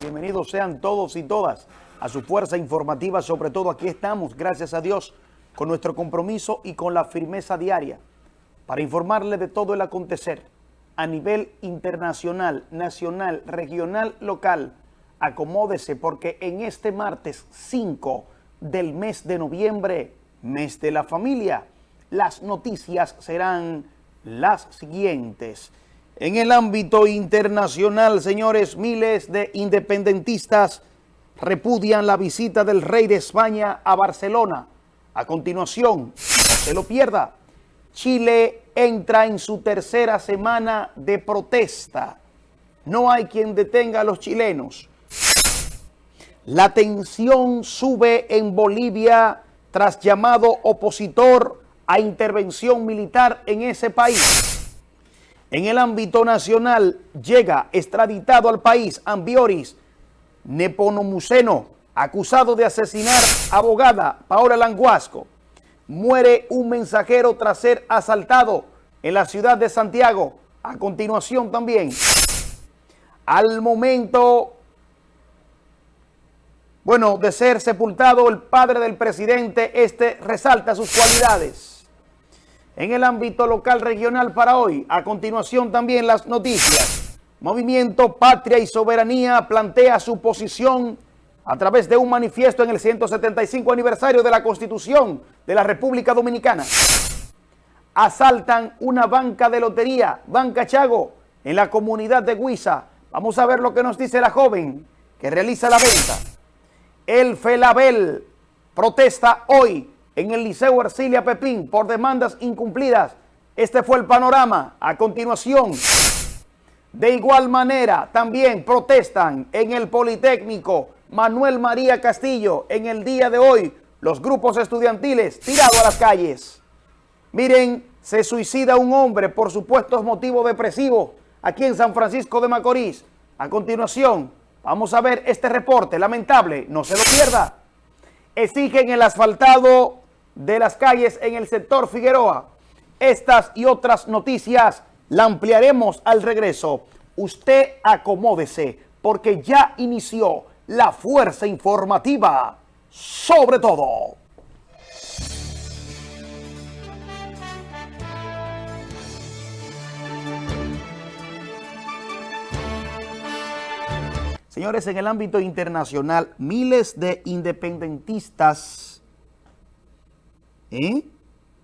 Bienvenidos sean todos y todas a su fuerza informativa, sobre todo aquí estamos, gracias a Dios, con nuestro compromiso y con la firmeza diaria para informarle de todo el acontecer a nivel internacional, nacional, regional, local. Acomódese porque en este martes 5 del mes de noviembre, mes de la familia, las noticias serán las siguientes. En el ámbito internacional, señores, miles de independentistas repudian la visita del rey de España a Barcelona. A continuación, no se lo pierda, Chile entra en su tercera semana de protesta. No hay quien detenga a los chilenos. La tensión sube en Bolivia tras llamado opositor a intervención militar en ese país. En el ámbito nacional llega extraditado al país Ambioris Neponomuceno, acusado de asesinar abogada Paola Languasco. Muere un mensajero tras ser asaltado en la ciudad de Santiago. A continuación también, al momento, bueno, de ser sepultado el padre del presidente, este resalta sus cualidades en el ámbito local regional para hoy. A continuación también las noticias. Movimiento Patria y Soberanía plantea su posición a través de un manifiesto en el 175 aniversario de la Constitución de la República Dominicana. Asaltan una banca de lotería, Banca Chago, en la comunidad de Huiza. Vamos a ver lo que nos dice la joven que realiza la venta. El Felabel protesta hoy en el Liceo Ercilia Pepín por demandas incumplidas. Este fue el panorama. A continuación, de igual manera, también protestan en el Politécnico Manuel María Castillo en el día de hoy los grupos estudiantiles tirados a las calles. Miren, se suicida un hombre por supuestos motivos depresivos aquí en San Francisco de Macorís. A continuación, vamos a ver este reporte lamentable, no se lo pierda. Exigen el asfaltado de las calles en el sector Figueroa. Estas y otras noticias la ampliaremos al regreso. Usted acomódese porque ya inició la fuerza informativa sobre todo. Señores, en el ámbito internacional, miles de independentistas ¿eh?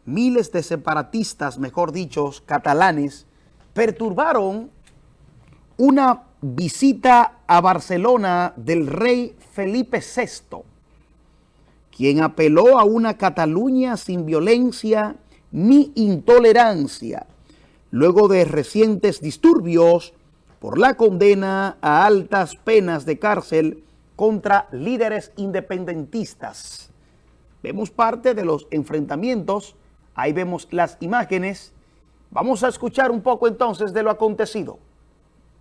miles de separatistas, mejor dicho, catalanes, perturbaron una visita a Barcelona del rey Felipe VI, quien apeló a una Cataluña sin violencia ni intolerancia, luego de recientes disturbios por la condena a altas penas de cárcel contra líderes independentistas. Vemos parte de los enfrentamientos, ahí vemos las imágenes. Vamos a escuchar un poco entonces de lo acontecido.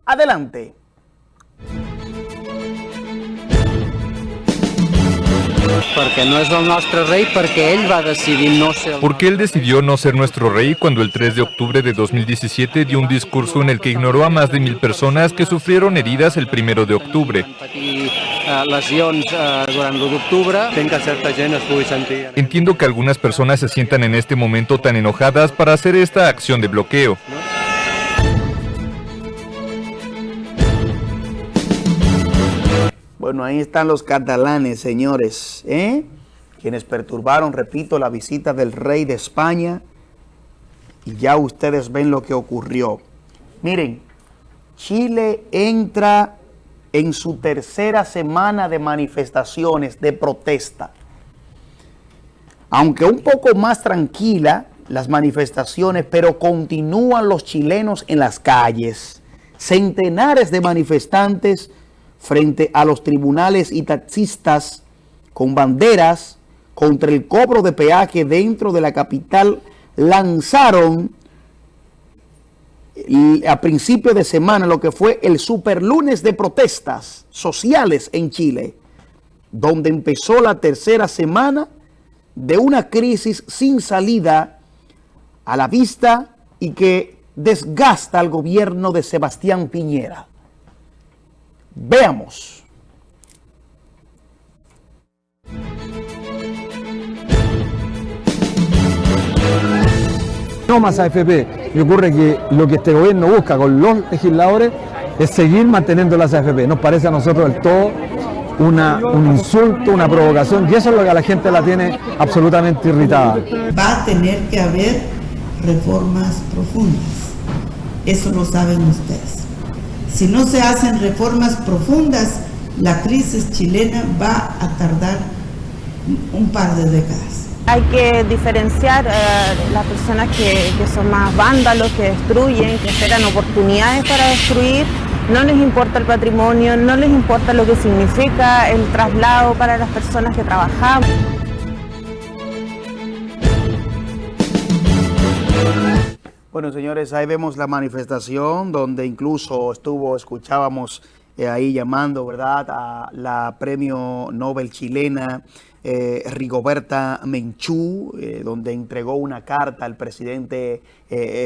Adelante. Porque no es nuestro rey, porque él va a decidir no ser... Porque él decidió no ser nuestro rey cuando el 3 de octubre de 2017 dio un discurso en el que ignoró a más de mil personas que sufrieron heridas el 1 de octubre. Entiendo que algunas personas se sientan en este momento tan enojadas para hacer esta acción de bloqueo. Bueno, ahí están los catalanes, señores, ¿eh? quienes perturbaron, repito, la visita del rey de España. Y ya ustedes ven lo que ocurrió. Miren, Chile entra en su tercera semana de manifestaciones, de protesta. Aunque un poco más tranquila las manifestaciones, pero continúan los chilenos en las calles. Centenares de manifestantes frente a los tribunales y taxistas con banderas contra el cobro de peaje dentro de la capital lanzaron a principio de semana lo que fue el superlunes de protestas sociales en Chile, donde empezó la tercera semana de una crisis sin salida a la vista y que desgasta al gobierno de Sebastián Piñera Veamos. No más AFP. Y ocurre que lo que este gobierno busca con los legisladores es seguir manteniendo las AFP. Nos parece a nosotros del todo una, un insulto, una provocación, y eso es lo que a la gente la tiene absolutamente irritada. Va a tener que haber reformas profundas. Eso lo saben ustedes. Si no se hacen reformas profundas, la crisis chilena va a tardar un par de décadas. Hay que diferenciar eh, las personas que, que son más vándalos, que destruyen, que esperan oportunidades para destruir. No les importa el patrimonio, no les importa lo que significa el traslado para las personas que trabajamos. Bueno, señores, ahí vemos la manifestación donde incluso estuvo, escuchábamos eh, ahí llamando, ¿verdad?, a la premio Nobel chilena eh, Rigoberta Menchú, eh, donde entregó una carta al presidente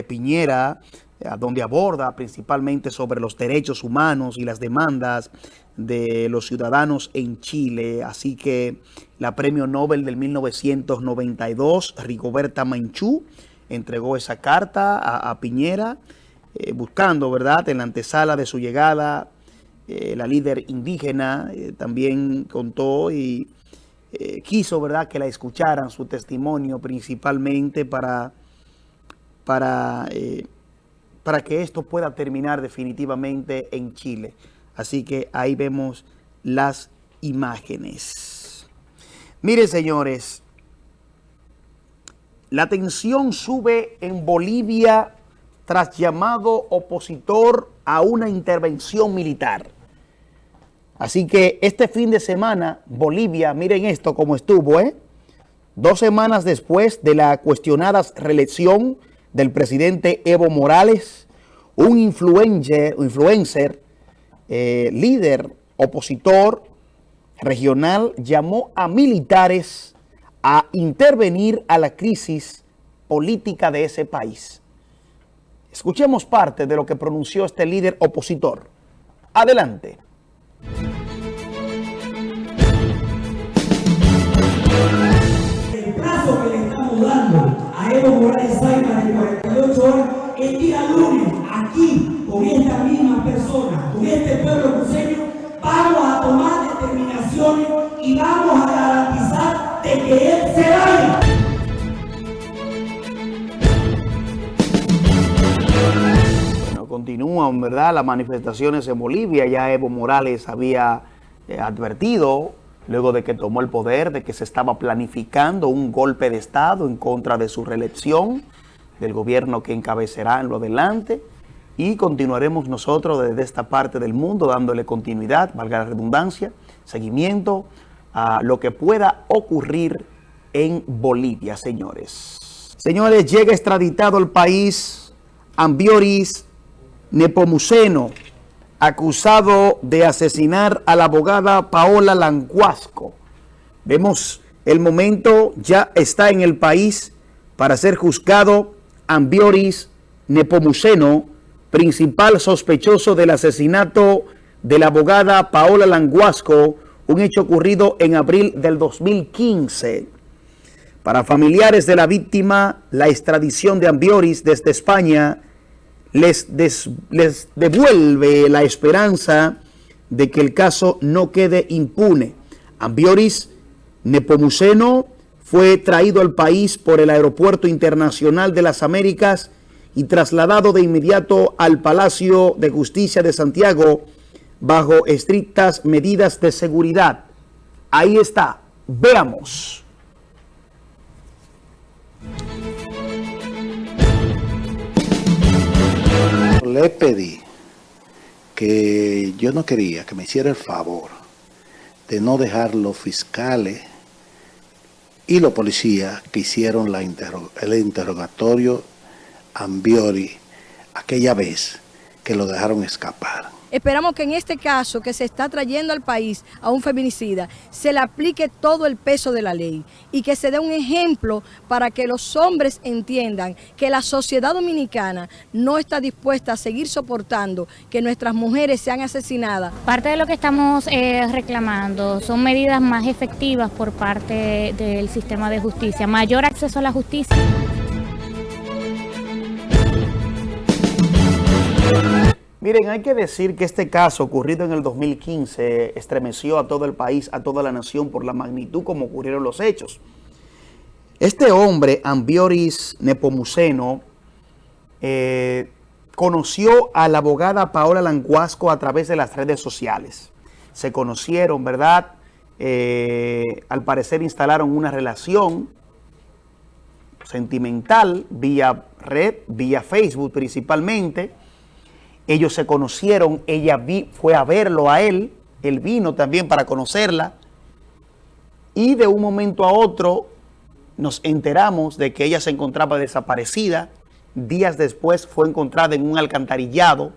Piñera, donde aborda principalmente sobre los derechos humanos y las demandas de los ciudadanos en Chile. Así que la premio Nobel del 1992, Rigoberta Menchú, entregó esa carta a, Piñera, buscando, ¿verdad?, en la antesala de su llegada, la líder indígena también contó y eh, quiso, ¿verdad?, que la escucharan su testimonio principalmente para, para, eh, para que esto pueda terminar definitivamente en Chile. Así que ahí vemos las imágenes. Miren, señores, la tensión sube en Bolivia tras llamado opositor a una intervención militar. Así que este fin de semana, Bolivia, miren esto como estuvo, ¿eh? Dos semanas después de la cuestionada reelección del presidente Evo Morales, un influencer, eh, líder opositor regional, llamó a militares a intervenir a la crisis política de ese país. Escuchemos parte de lo que pronunció este líder opositor. Adelante. El plazo que le estamos dando a Evo Morales Saima de 48 horas, el día lunes, aquí, con esta misma persona, con este pueblo cruceño, vamos a tomar determinaciones y vamos a de que él se vaya. Continúan, ¿verdad?, las manifestaciones en Bolivia. Ya Evo Morales había eh, advertido luego de que tomó el poder, de que se estaba planificando un golpe de Estado en contra de su reelección, del gobierno que encabezará en lo adelante, y continuaremos nosotros desde esta parte del mundo dándole continuidad, valga la redundancia, seguimiento a lo que pueda ocurrir en Bolivia, señores. Señores, llega extraditado al país Ambioris Nepomuceno, acusado de asesinar a la abogada Paola Lancuasco. Vemos el momento, ya está en el país para ser juzgado Ambioris Nepomuceno, principal sospechoso del asesinato de la abogada Paola Languasco, un hecho ocurrido en abril del 2015. Para familiares de la víctima, la extradición de Ambioris desde España les, devuelve la esperanza de que el caso no quede impune. Ambioris Nepomuceno fue traído al país por el Aeropuerto Internacional de las Américas y trasladado de inmediato al Palacio de Justicia de Santiago bajo estrictas medidas de seguridad. Ahí está. Veamos. le pedí que yo no quería que me hiciera el favor de no dejar los fiscales y los policías que hicieron el interrogatorio Ambiori aquella vez que lo dejaron escapar. Esperamos que en este caso que se está trayendo al país a un feminicida, se le aplique todo el peso de la ley y que se dé un ejemplo para que los hombres entiendan que la sociedad dominicana no está dispuesta a seguir soportando que nuestras mujeres sean asesinadas. Parte de lo que estamos eh, reclamando son medidas más efectivas por parte del sistema de justicia, mayor acceso a la justicia. Miren, hay que decir que este caso ocurrido en el 2015 estremeció a todo el país, a toda la nación por la magnitud como ocurrieron los hechos. Este hombre, Ambioris Nepomuceno, eh, conoció a la abogada Paola Languasco a través de las redes sociales. Se conocieron, ¿verdad? Eh, al parecer instalaron una relación sentimental vía red, vía Facebook principalmente. Ellos se conocieron, ella vi, fue a verlo a él, él vino también para conocerla. Y de un momento a otro nos enteramos de que ella se encontraba desaparecida. Días después fue encontrada en un alcantarillado,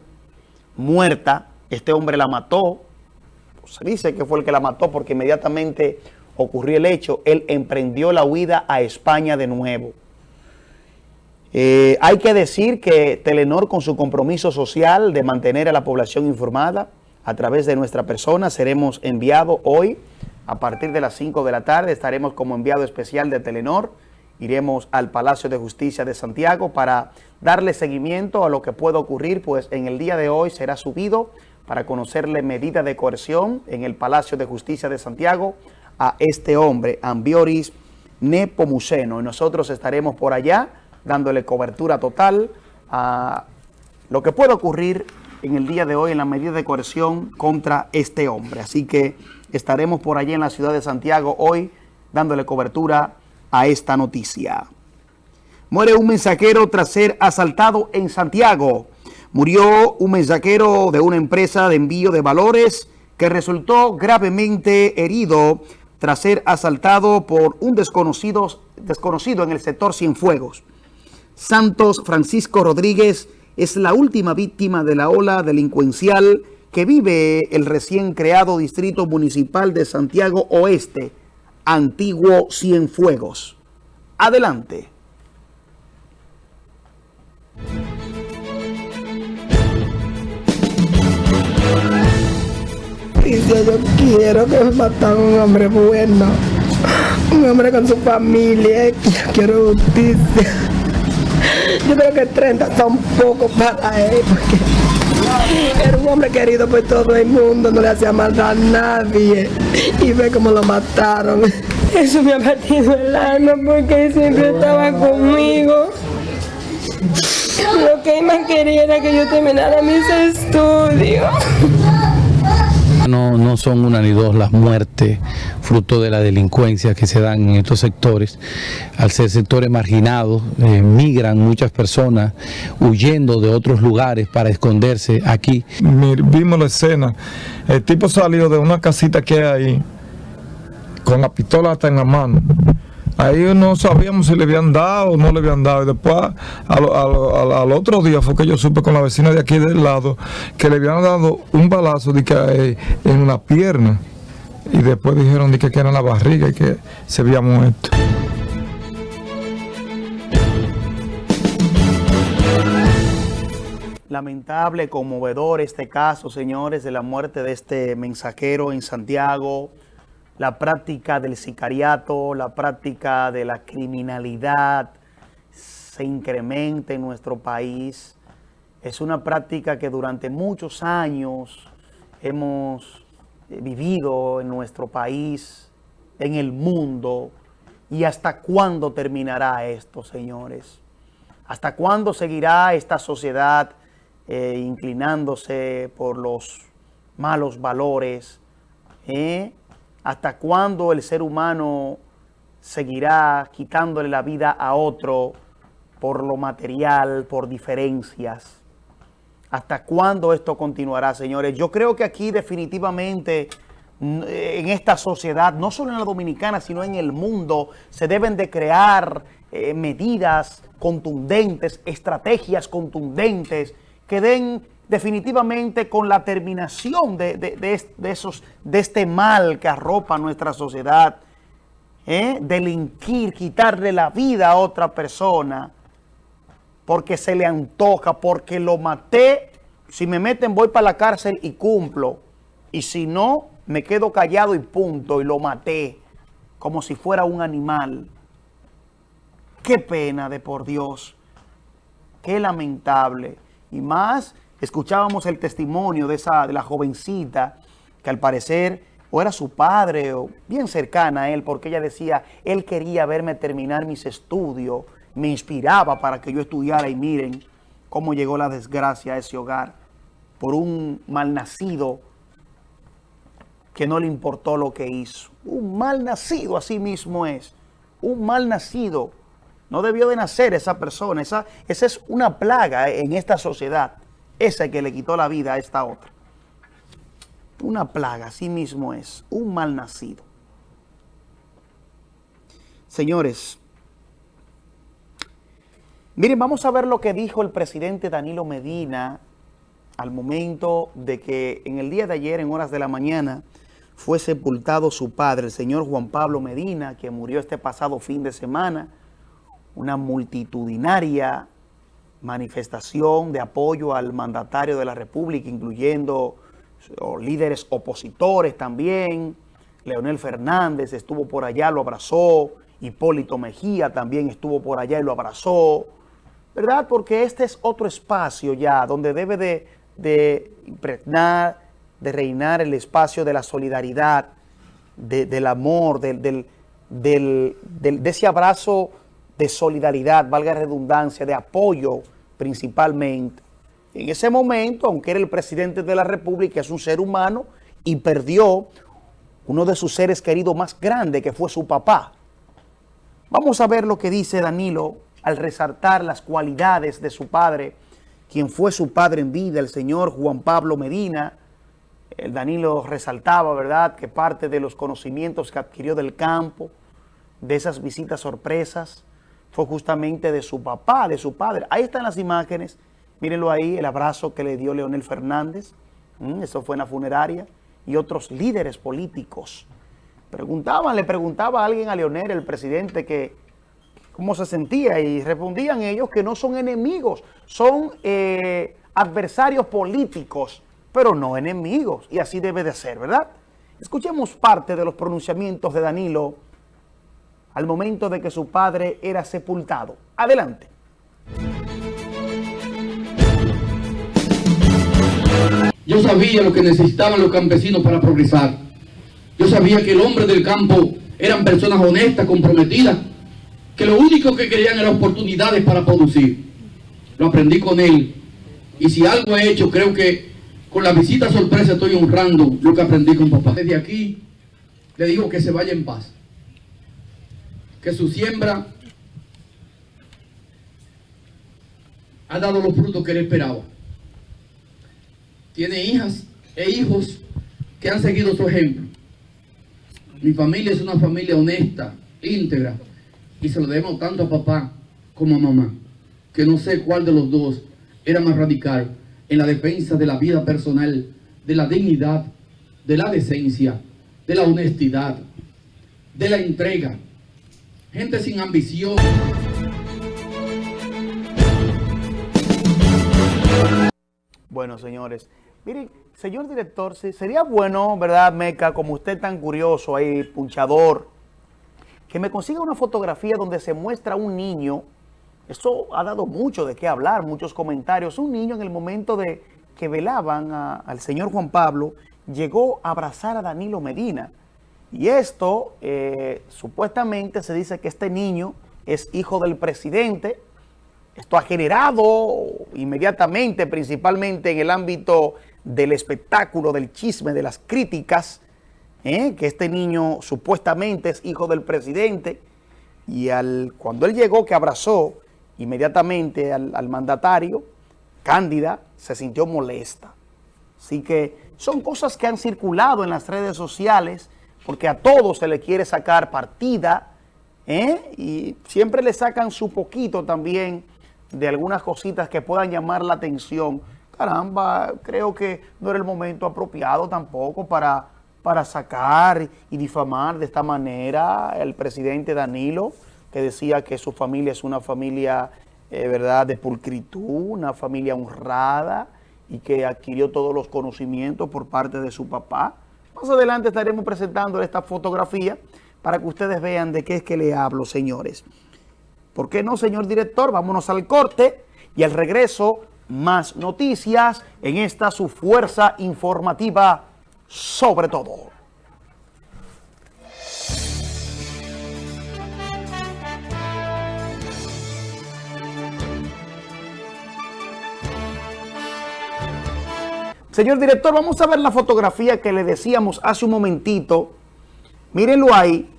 muerta. Este hombre la mató. Se dice que fue el que la mató porque inmediatamente ocurrió el hecho. Él emprendió la huida a España de nuevo. Eh, hay que decir que Telenor con su compromiso social de mantener a la población informada a través de nuestra persona seremos enviados hoy a partir de las 5 de la tarde. Estaremos como enviado especial de Telenor. Iremos al Palacio de Justicia de Santiago para darle seguimiento a lo que pueda ocurrir, pues en el día de hoy será subido para conocerle medida de coerción en el Palacio de Justicia de Santiago a este hombre, Ambioris Nepomuceno. Y nosotros estaremos por allá dándole cobertura total a lo que pueda ocurrir en el día de hoy en la medida de coerción contra este hombre. Así que estaremos por allí en la ciudad de Santiago hoy dándole cobertura a esta noticia. Muere un mensajero tras ser asaltado en Santiago. Murió un mensajero de una empresa de envío de valores que resultó gravemente herido tras ser asaltado por un desconocido, desconocido en el sector Cienfuegos. Santos Francisco Rodríguez es la última víctima de la ola delincuencial que vive el recién creado Distrito Municipal de Santiago Oeste, antiguo Cienfuegos. Adelante. yo quiero que matan a un hombre bueno, un hombre con su familia, yo quiero justicia. Yo creo que 30 son poco para él, porque era un hombre querido por todo el mundo, no le hacía maldad a nadie. Y ve cómo lo mataron. Eso me ha partido el alma porque él siempre estaba conmigo. Lo que él más quería era que yo terminara mis estudios. No, no son una ni dos las muertes fruto de la delincuencia que se dan en estos sectores. Al ser sectores marginados, eh, migran muchas personas huyendo de otros lugares para esconderse aquí. Vimos la escena, el tipo salió de una casita que hay ahí, con la pistola hasta en la mano. Ahí no sabíamos si le habían dado o no le habían dado. Y después, al, otro día, fue que yo supe con la vecina de aquí del lado que le habían dado un balazo de que, eh, en una pierna. Y después dijeron de que, era en la barriga y que se había muerto. Lamentable, conmovedor este caso, señores, de la muerte de este mensajero en Santiago la práctica del sicariato, la práctica de la criminalidad se incrementa en nuestro país. Es una práctica que durante muchos años hemos eh, vivido en nuestro país, en el mundo. ¿Y hasta cuándo terminará esto, señores? ¿Hasta cuándo seguirá esta sociedad eh, inclinándose por los malos valores? ¿Eh? ¿Hasta cuándo el ser humano seguirá quitándole la vida a otro por lo material, por diferencias? ¿Hasta cuándo esto continuará, señores? Yo creo que aquí definitivamente en esta sociedad, no solo en la dominicana, sino en el mundo, se deben de crear eh, medidas contundentes, estrategias contundentes que den definitivamente con la terminación de, de- de es- de esos, de este mal que arropa nuestra sociedad, ¿eh? delinquir, quitarle la vida a otra persona, porque se le antoja, porque lo maté, si me meten voy para la cárcel y cumplo, y si no, me quedo callado y punto, y lo maté, como si fuera un animal. Qué pena de por Dios, qué lamentable, y más, escuchábamos el testimonio de, esa, de la jovencita, que al parecer o era su padre o bien cercana a él, porque ella decía, él quería verme terminar mis estudios, me inspiraba para que yo estudiara y miren cómo llegó la desgracia a ese hogar por un malnacido que no le importó lo que hizo. Un malnacido así mismo es, un malnacido. No debió de nacer esa persona, esa, esa es una plaga en esta sociedad, esa que le quitó la vida a esta otra. Una plaga, así mismo es, un mal nacido. Señores, miren, vamos a ver lo que dijo el presidente Danilo Medina al momento de que en el día de ayer, en horas de la mañana, fue sepultado su padre, el señor Juan Pablo Medina, que murió este pasado fin de semana. Una multitudinaria manifestación de apoyo al mandatario de la República, incluyendo líderes opositores también. Leonel Fernández estuvo por allá, lo abrazó. Hipólito Mejía también estuvo por allá y lo abrazó. ¿Verdad? Porque este es otro espacio ya donde debe de, de impregnar, de reinar el espacio de la solidaridad, de- del amor, del, del- del- de ese abrazo de solidaridad, valga redundancia, de apoyo principalmente. En ese momento, aunque era el presidente de la República, es un ser humano y perdió uno de sus seres queridos más grandes, que fue su papá. Vamos a ver lo que dice Danilo al resaltar las cualidades de su padre, quien fue su padre en vida, el señor Juan Pablo Medina. El Danilo resaltaba, ¿verdad?, que parte de los conocimientos que adquirió del campo, de esas visitas sorpresas, fue justamente de su papá, de su padre. Ahí están las imágenes, mírenlo ahí, el abrazo que le dio Leonel Fernández, Mm, eso fue en la funeraria, y otros líderes políticos. Preguntaban, le preguntaba a alguien a Leonel, el presidente, que cómo se sentía y respondían ellos que no son enemigos, son eh, adversarios políticos, pero no enemigos, y así debe de ser, ¿verdad? Escuchemos parte de los pronunciamientos de Danilo al momento de que su padre era sepultado. Adelante. Yo sabía lo que necesitaban los campesinos para progresar. Yo sabía que el hombre del campo eran personas honestas, comprometidas, que lo único que querían era oportunidades para producir. Lo aprendí con él. Y si algo he hecho, creo que con la visita sorpresa estoy honrando lo que aprendí con papá. Desde aquí le digo que se vaya en paz. Que su siembra ha dado los frutos que él esperaba tiene hijas e hijos que han seguido su ejemplo. Mi familia es una familia honesta, íntegra, y se lo debemos tanto a papá como a mamá, que no sé cuál de los dos era más radical en la defensa de la vida personal, de la dignidad, de la decencia, de la honestidad, de la entrega. Gente sin ambición. Bueno, señores, miren, señor director, sería bueno, ¿verdad, Meca? Como usted tan curioso ahí, punchador, que me consiga una fotografía donde se muestra un niño. Esto ha dado mucho de qué hablar, muchos comentarios. Un niño en el momento de que velaban al señor Juan Pablo, llegó a abrazar a Danilo Medina. Y esto, eh, supuestamente se dice que este niño es hijo del presidente. Esto ha generado inmediatamente, principalmente en el ámbito del espectáculo, del chisme, de las críticas, ¿eh? que este niño supuestamente es hijo del presidente. Y al, cuando él llegó, que abrazó inmediatamente al, al mandatario, Cándida se sintió molesta. Así que son cosas que han circulado en las redes sociales porque a todos se le quiere sacar partida ¿eh? y siempre le sacan su poquito también de algunas cositas que puedan llamar la atención caramba, creo que no era el momento apropiado tampoco para, para sacar y difamar de esta manera al presidente Danilo, que decía que su familia es una familia, eh, ¿verdad?, de pulcritud, una familia honrada y que adquirió todos los conocimientos por parte de su papá. Más adelante estaremos presentando esta fotografía para que ustedes vean de qué es que le hablo, señores. ¿Por qué no, señor director? Vámonos al corte y al regreso más noticias en esta su fuerza informativa sobre todo. Señor director, vamos a ver la fotografía que le decíamos hace un momentito. Mírenlo ahí.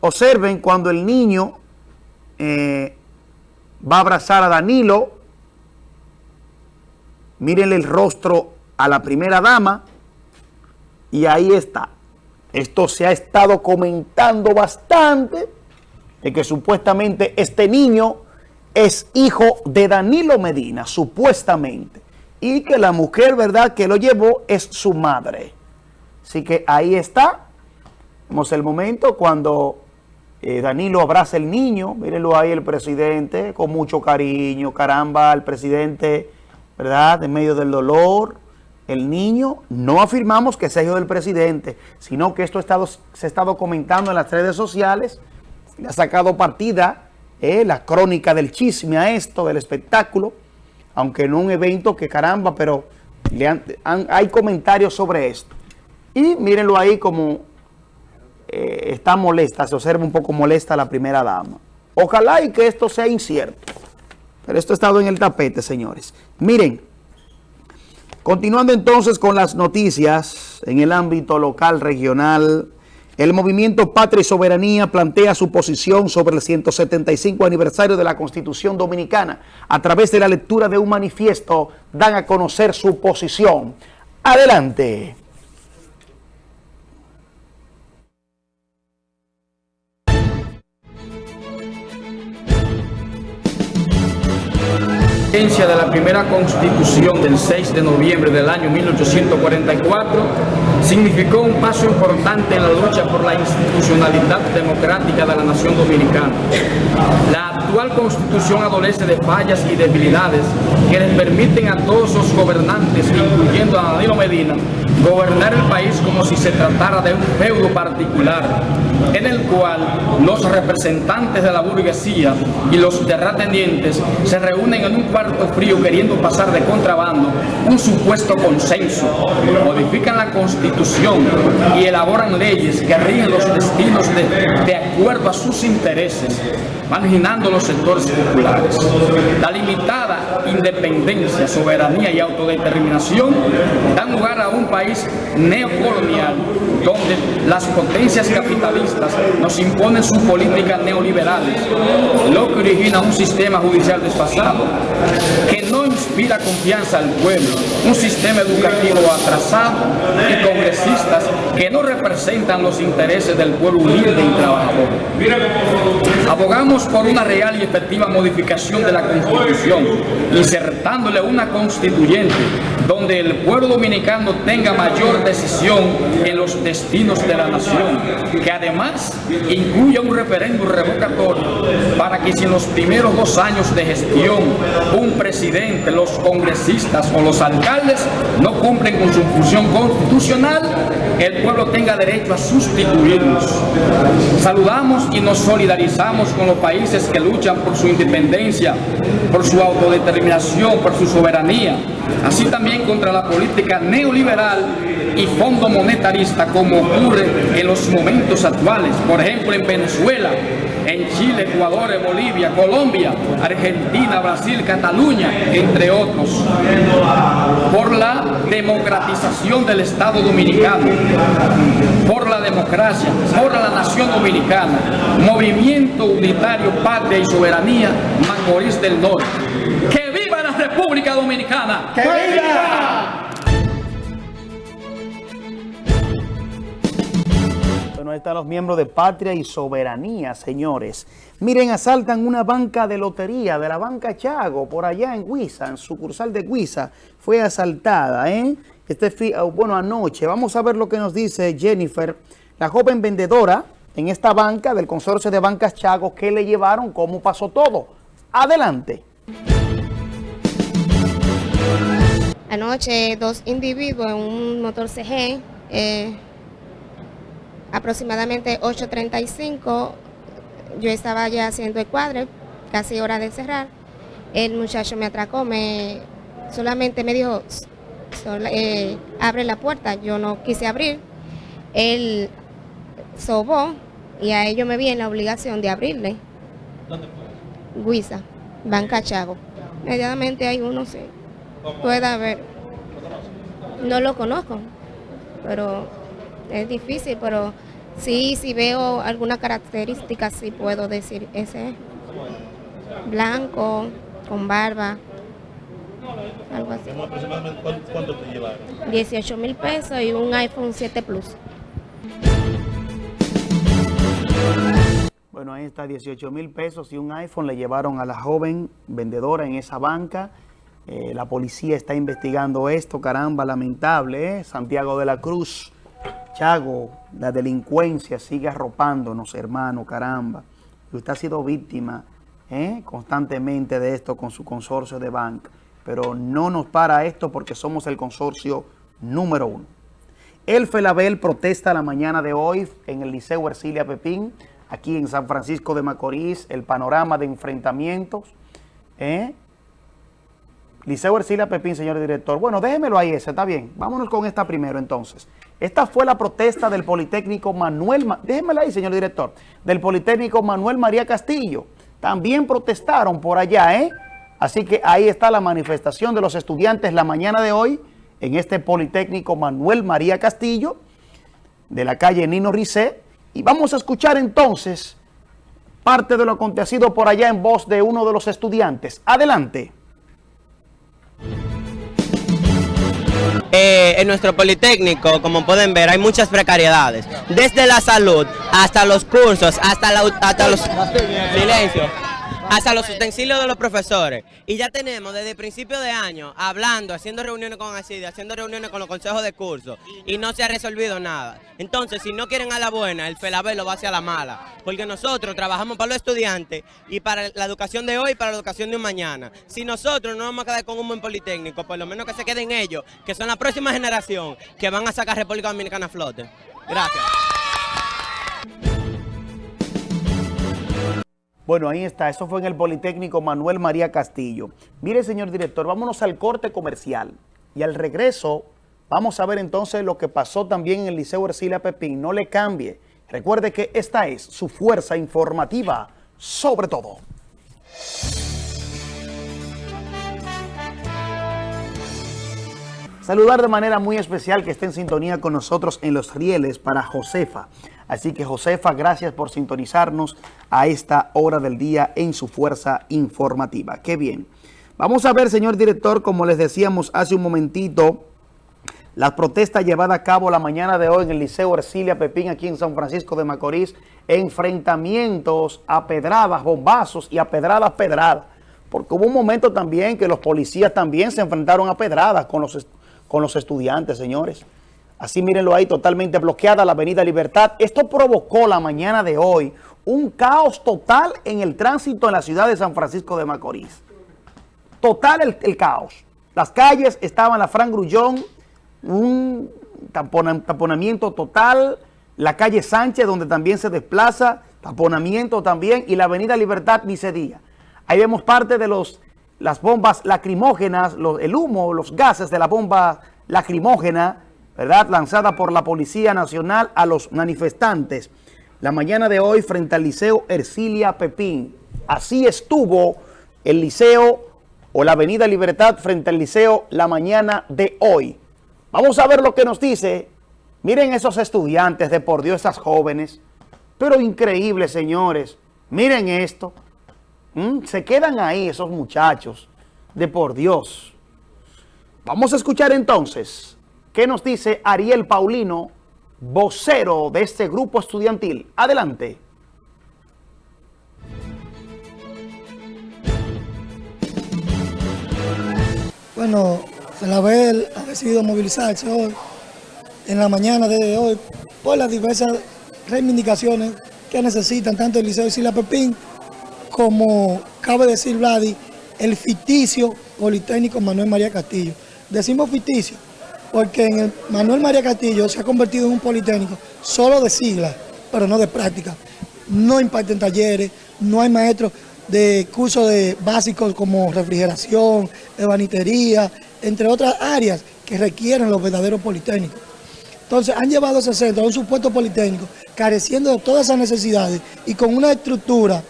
Observen cuando el niño eh, va a abrazar a Danilo. Mírenle el rostro a la primera dama. Y ahí está. Esto se ha estado comentando bastante. De que supuestamente este niño es hijo de Danilo Medina. Supuestamente y que la mujer, ¿verdad?, que lo llevó es su madre. Así que ahí está. Vemos el momento cuando eh, Danilo abraza el niño. Mírenlo ahí el presidente con mucho cariño. Caramba, el presidente, ¿verdad?, en medio del dolor. El niño, no afirmamos que sea hijo del presidente, sino que esto se ha estado comentando en las redes sociales. Le ha sacado partida eh, la crónica del chisme a esto, del espectáculo aunque no un evento que caramba, pero hay comentarios sobre esto. Y mírenlo ahí como eh, está molesta, se observa un poco molesta la primera dama. Ojalá y que esto sea incierto. Pero esto ha estado en el tapete, señores. Miren, continuando entonces con las noticias en el ámbito local, regional, el movimiento Patria y Soberanía plantea su posición sobre el 175 aniversario de la Constitución Dominicana. A través de la lectura de un manifiesto dan a conocer su posición. Adelante. de la primera constitución del 6 de noviembre del año 1844 significó un paso importante en la lucha por la institucionalidad democrática de la nación dominicana. Actual constitución adolece de fallas y debilidades que les permiten a todos los gobernantes, incluyendo a Danilo Medina, gobernar el país como si se tratara de un feudo particular, en el cual los representantes de la burguesía y los terratenientes se reúnen en un cuarto frío queriendo pasar de contrabando un supuesto consenso, modifican la constitución y elaboran leyes que rigen los destinos de, de acuerdo a sus intereses, marginando los sectores populares. La limitada independencia, soberanía y autodeterminación dan lugar a un país neocolonial donde las potencias capitalistas nos imponen sus políticas neoliberales, lo que origina un sistema judicial desfasado que no inspira confianza al pueblo, un sistema educativo atrasado y congresistas que no representan los intereses del pueblo humilde y trabajador. Abogamos por una real y efectiva modificación de la Constitución, insertándole una constituyente donde el pueblo dominicano tenga mayor decisión en los destinos de la nación, que además incluya un referéndum revocatorio para que si en los primeros dos años de gestión un presidente, los congresistas o los alcaldes no cumplen con su función constitucional, el pueblo tenga derecho a sustituirlos. Saludamos y nos solidarizamos con los países que luchan por su independencia, por su autodeterminación, por su soberanía, así también contra la política neoliberal y fondo monetarista como ocurre en los momentos actuales, por ejemplo en Venezuela, en Chile, Ecuador, Bolivia, Colombia, Argentina, Brasil, Cataluña, entre otros, por la democratización del Estado Dominicano, por la democracia, por la nación dominicana, Movimiento Unitario, Patria y Soberanía, Macorís del Norte. ¡Que viva la República Dominicana! ¡Que viva! Ahí están los miembros de Patria y Soberanía, señores. Miren, asaltan una banca de lotería de la banca Chago, por allá en Huiza, en sucursal de Huiza. Fue asaltada, ¿eh? Este, ah, bueno, anoche. Vamos a ver lo que nos dice Jennifer, la joven vendedora en esta banca del consorcio de bancas Chago, ¿qué le llevaron? ¿Cómo pasó todo? Adelante. Anoche dos individuos en un motor CG, eh, aproximadamente 8.35, yo estaba ya haciendo el cuadre, casi hora de cerrar. El muchacho me atracó, me solamente me dijo, eh, abre la puerta, yo no quise abrir. Él sobó y a ello me vi en la obligación de abrirle. ¿Dónde fue? Guisa, Banca Chago. Inmediatamente hay uno, sí. Puede haber. No lo conozco, pero es difícil, pero sí, si veo alguna característica, sí puedo decir ese blanco, con barba, algo así. ¿Cuánto te llevaron? 18 mil pesos y un iPhone 7 Plus. Bueno, ahí está, 18 mil pesos y un iPhone le llevaron a la joven vendedora en esa banca. Eh, la policía está investigando esto, caramba, lamentable, ¿eh? Santiago de la Cruz, Chago, la delincuencia sigue arropándonos, hermano, caramba. Usted ha sido víctima ¿eh? constantemente de esto con su consorcio de banca. Pero no nos para esto porque somos el consorcio número uno. El Felabel protesta la mañana de hoy en el Liceo Ercilia Pepín aquí en San Francisco de Macorís, el panorama de enfrentamientos. ¿eh? Liceo Ercilia Pepín, señor director. Bueno, déjemelo ahí ese, está bien. Vámonos con esta primero entonces. Esta fue la protesta del Politécnico Manuel, déjemela ahí, señor director, del Politécnico Manuel María Castillo. También protestaron por allá, ¿eh? Así que ahí está la manifestación de los estudiantes la mañana de hoy en este Politécnico Manuel María Castillo de la calle Nino Ricé, y vamos a escuchar entonces parte de lo acontecido por allá en voz de uno de los estudiantes. Adelante. Eh, en nuestro Politécnico, como pueden ver, hay muchas precariedades. Desde la salud hasta los cursos, hasta, la, hasta los... Silencio hasta los utensilios de los profesores. Y ya tenemos desde el principio de año hablando, haciendo reuniones con ACIDI, haciendo reuniones con los consejos de curso y no se ha resolvido nada. Entonces, si no quieren a la buena, el FELABEL lo va hacia la mala. Porque nosotros trabajamos para los estudiantes y para la educación de hoy y para la educación de un mañana. Si nosotros no vamos a quedar con un buen politécnico, por lo menos que se queden ellos, que son la próxima generación que van a sacar República Dominicana a flote. Gracias. Bueno, ahí está. Eso fue en el Politécnico Manuel María Castillo. Mire, señor director, vámonos al corte comercial. Y al regreso, vamos a ver entonces lo que pasó también en el Liceo Ercilia Pepín. No le cambie. Recuerde que esta es su fuerza informativa, sobre todo. Saludar de manera muy especial que esté en sintonía con nosotros en los rieles para Josefa. Así que Josefa, gracias por sintonizarnos a esta hora del día en su fuerza informativa. Qué bien. Vamos a ver, señor director, como les decíamos hace un momentito, la protesta llevada a cabo la mañana de hoy en el Liceo Ercilia Pepín, aquí en San Francisco de Macorís, enfrentamientos a pedradas, bombazos y a pedradas, pedradas. Porque hubo un momento también que los policías también se enfrentaron a pedradas con los, con los estudiantes, señores. Así mírenlo ahí, totalmente bloqueada la avenida Libertad. Esto provocó la mañana de hoy un caos total en el tránsito en la ciudad de San Francisco de Macorís. Total el, caos. Las calles estaban la Fran Grullón, un taponamiento total, la calle Sánchez donde también se desplaza, taponamiento también, y la avenida Libertad dice día. Ahí vemos parte de los, las bombas lacrimógenas, el humo, los gases de la bomba lacrimógena, ¿verdad? Lanzada por la Policía Nacional a los manifestantes la mañana de hoy frente al Liceo Ercilia Pepín. Así estuvo el liceo o la Avenida Libertad frente al liceo la mañana de hoy. Vamos a ver lo que nos dice. Miren esos estudiantes de por Dios, esas jóvenes. Pero increíble, señores. Miren esto. ¿Mm? Se quedan ahí esos muchachos de por Dios. Vamos a escuchar entonces ¿Qué nos dice Ariel Paulino vocero de este grupo estudiantil. Adelante. Bueno, Felavel ha decidido movilizarse hoy, en la mañana de hoy, por las diversas reivindicaciones que necesitan tanto el Liceo de Sila Pepín como, cabe decir Vladi, el ficticio Politécnico Manuel María Castillo. Decimos ficticio porque en el Manuel María Castillo se ha convertido en un Politécnico solo de siglas, pero no de práctica. No imparten talleres, no hay maestros de cursos de básicos como refrigeración, ebanitería, entre otras áreas que requieren los verdaderos politécnicos. Entonces han llevado ese centro a un supuesto politécnico careciendo de todas esas necesidades y con una estructura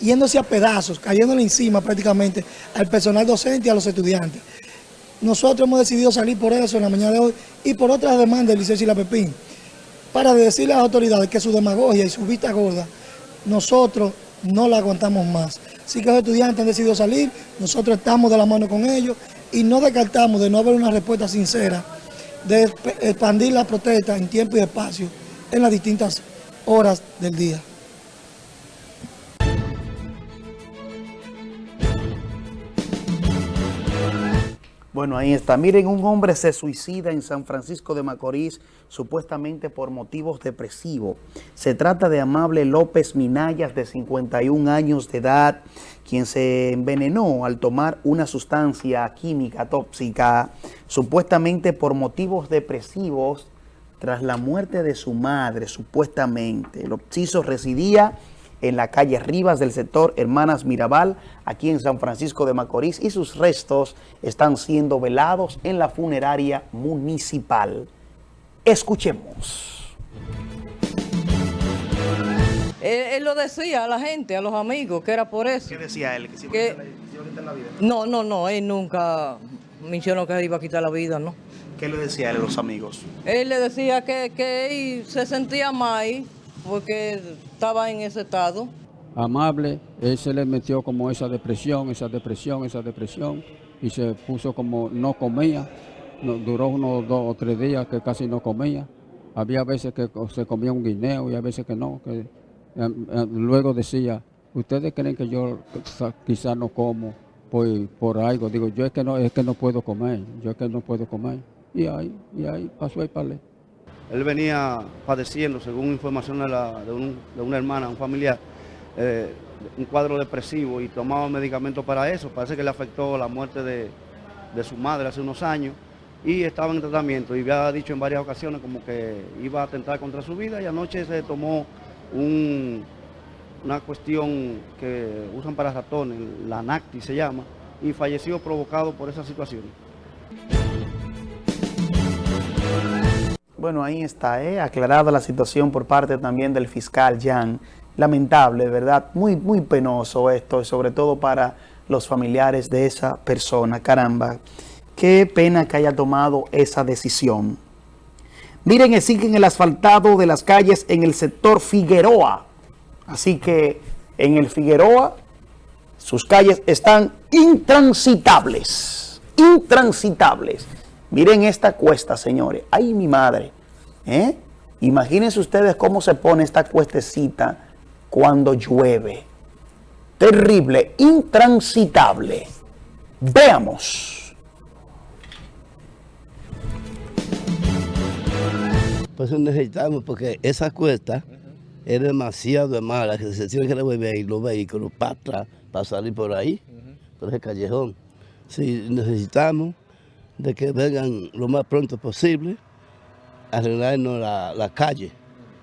yéndose a pedazos, cayéndole encima prácticamente al personal docente y a los estudiantes. Nosotros hemos decidido salir por eso en la mañana de hoy y por otras demandas del Liceo y la Pepín, para decirle a las autoridades que su demagogia y su vista gorda, nosotros no la aguantamos más. Así que los estudiantes han decidido salir, nosotros estamos de la mano con ellos y no descartamos de no haber una respuesta sincera, de expandir la protesta en tiempo y espacio en las distintas horas del día. Bueno, ahí está. Miren, un hombre se suicida en San Francisco de Macorís supuestamente por motivos depresivos. Se trata de Amable López Minayas, de 51 años de edad, quien se envenenó al tomar una sustancia química tóxica, supuestamente por motivos depresivos, tras la muerte de su madre, supuestamente. El occiso residía en la calle Rivas del sector Hermanas Mirabal, aquí en San Francisco de Macorís, y sus restos están siendo velados en la funeraria municipal. Escuchemos. Él, lo decía a la gente, a los amigos, que era por eso. ¿Qué decía él? ¿Que se iba, a quitar la vida? No, no, no, él nunca mencionó que iba a quitar la vida, ¿no? ¿Qué le decía él a los amigos? Él le decía que, que él se sentía mal porque estaba en ese estado. Amable, él se le metió como esa depresión, esa depresión, esa depresión, y se puso como no comía, duró unos dos o tres días que casi no comía. Había veces que se comía un guineo y a veces que no. Que, em, em, luego decía, ¿ustedes creen que yo quizás no como por, por algo? Digo, yo es que no es que no puedo comer, yo es que no puedo comer. Y ahí, y ahí pasó el palé. Él venía padeciendo, según información de, una hermana, un familiar, eh, un cuadro depresivo y tomaba medicamentos para eso. Parece que le afectó la muerte de, su madre hace unos años y estaba en tratamiento y había dicho en varias ocasiones como que iba a atentar contra su vida y anoche se tomó una cuestión que usan para ratones, la NACTI se llama, y falleció provocado por esa situación. Bueno, ahí está, ¿eh? aclarada la situación por parte también del fiscal Jan. Lamentable, ¿verdad? Muy, muy penoso esto, sobre todo para los familiares de esa persona. Caramba, qué pena que haya tomado esa decisión. Miren, siguen el asfaltado de las calles en el sector Figueroa. Así que en el Figueroa sus calles están intransitables. Intransitables. Miren esta cuesta, señores. ¡Ay, mi madre! ¿Eh? Imagínense ustedes cómo se pone esta cuestecita cuando llueve. Terrible, intransitable. Veamos. Pues necesitamos, porque esa cuesta es demasiado mala, que se tiene que devolver los vehículos para atrás, para salir por ahí, por ese callejón. Si necesitamos de que vengan lo más pronto posible a arreglarnos la, calle,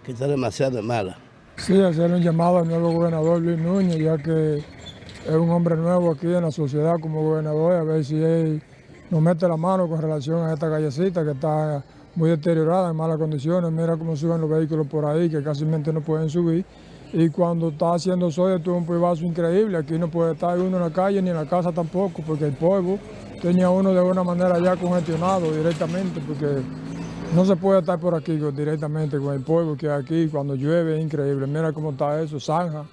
que está demasiado mala. Sí, hacer un llamado al nuevo gobernador Luis Núñez, ya que es un hombre nuevo aquí en la sociedad como gobernador, a ver si él nos mete la mano con relación a esta callecita que está muy deteriorada, en malas condiciones. Mira cómo suben los vehículos por ahí, que casi no pueden subir. Y cuando está haciendo sol, esto es un privazo increíble. Aquí no puede estar uno en la calle ni en la casa tampoco, porque el polvo tenía uno de alguna manera ya congestionado directamente, porque no se puede estar por aquí directamente con el polvo que hay aquí cuando llueve, es increíble. Mira cómo está eso, zanja,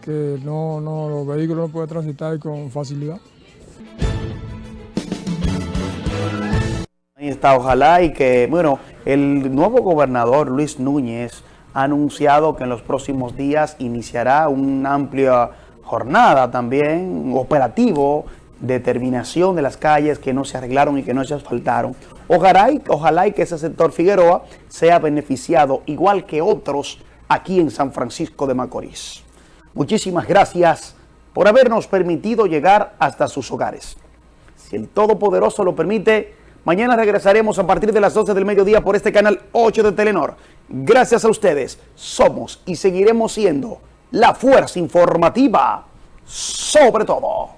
que no, no, los vehículos no pueden transitar con facilidad. Ahí está, ojalá y que, bueno, El nuevo gobernador Luis Núñez ha anunciado que en los próximos días iniciará una amplia jornada también, operativo, de terminación de las calles que no se arreglaron y que no se asfaltaron. Ojalá y, ojalá y que ese sector Figueroa sea beneficiado igual que otros aquí en San Francisco de Macorís. Muchísimas gracias por habernos permitido llegar hasta sus hogares. Si el Todopoderoso lo permite, mañana regresaremos a partir de las 12 del mediodía por este canal 8 de Telenor. Gracias a ustedes, somos y seguiremos siendo la fuerza informativa sobre todo.